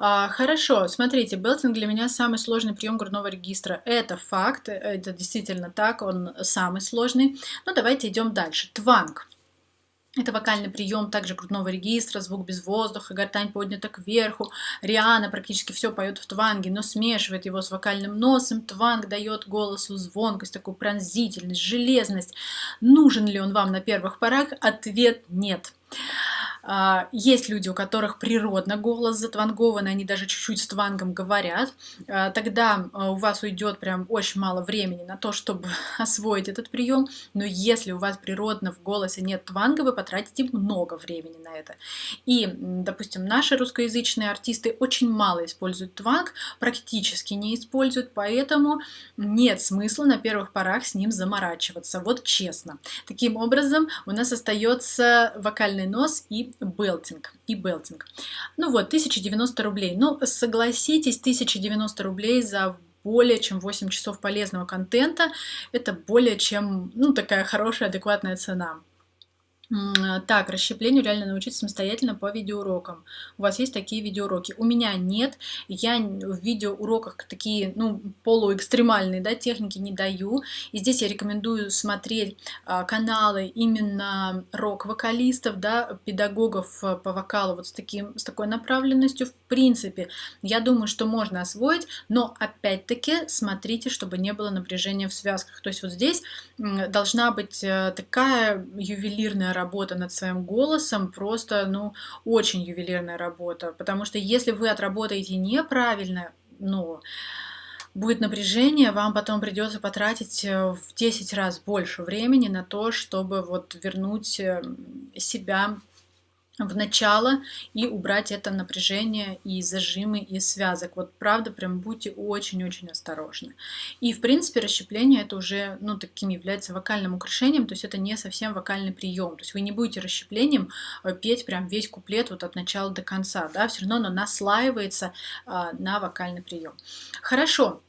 А, хорошо, смотрите, белтинг для меня самый сложный прием грудного регистра. Это факт, это действительно так, он самый сложный. Но давайте идем дальше. Тванг. Это вокальный прием также грудного регистра, звук без воздуха, гортань поднята кверху. Риана практически все поет в тванге, но смешивает его с вокальным носом. Тванг дает голосу звонкость, такую пронзительность, железность. Нужен ли он вам на первых порах? Ответ нет. А, есть люди, у которых природно голос затвангованный, они даже чуть-чуть с твангом говорят. А, тогда а, у вас уйдет прям очень мало времени на то, чтобы освоить этот прием. Но если у вас природно в голосе нет тванга, вы потратите много времени на это. И, допустим, наши русскоязычные артисты очень мало используют тванг, практически не используют, поэтому нет смысла на первых порах с ним заморачиваться. Вот честно. Таким образом, у нас остается вокальный нос и белтинг и белтинг. Ну вот, 1090 рублей. Ну, согласитесь, 1090 рублей за более чем 8 часов полезного контента, это более чем, ну, такая хорошая, адекватная цена. Так, расщеплению реально научиться самостоятельно по видеоурокам. У вас есть такие видеоуроки? У меня нет. Я в видеоуроках такие, ну, полуэкстремальные, да, техники не даю. И здесь я рекомендую смотреть а, каналы именно рок-вокалистов, да, педагогов а, по вокалу вот с, таким, с такой направленностью. В принципе, я думаю, что можно освоить, но опять-таки смотрите, чтобы не было напряжения в связках. То есть вот здесь должна быть э, такая ювелирная работа над своим голосом просто, ну, очень ювелирная работа, потому что если вы отработаете неправильно, ну, будет напряжение, вам потом придется потратить э, в 10 раз больше времени на то, чтобы вот вернуть э, себя в начало и убрать это напряжение и зажимы из связок. Вот правда, прям будьте очень-очень осторожны. И в принципе расщепление это уже, ну, таким является вокальным украшением, то есть это не совсем вокальный прием. То есть вы не будете расщеплением э, петь прям весь куплет вот от начала до конца, да, все равно оно наслаивается а, на вокальный прием. Хорошо,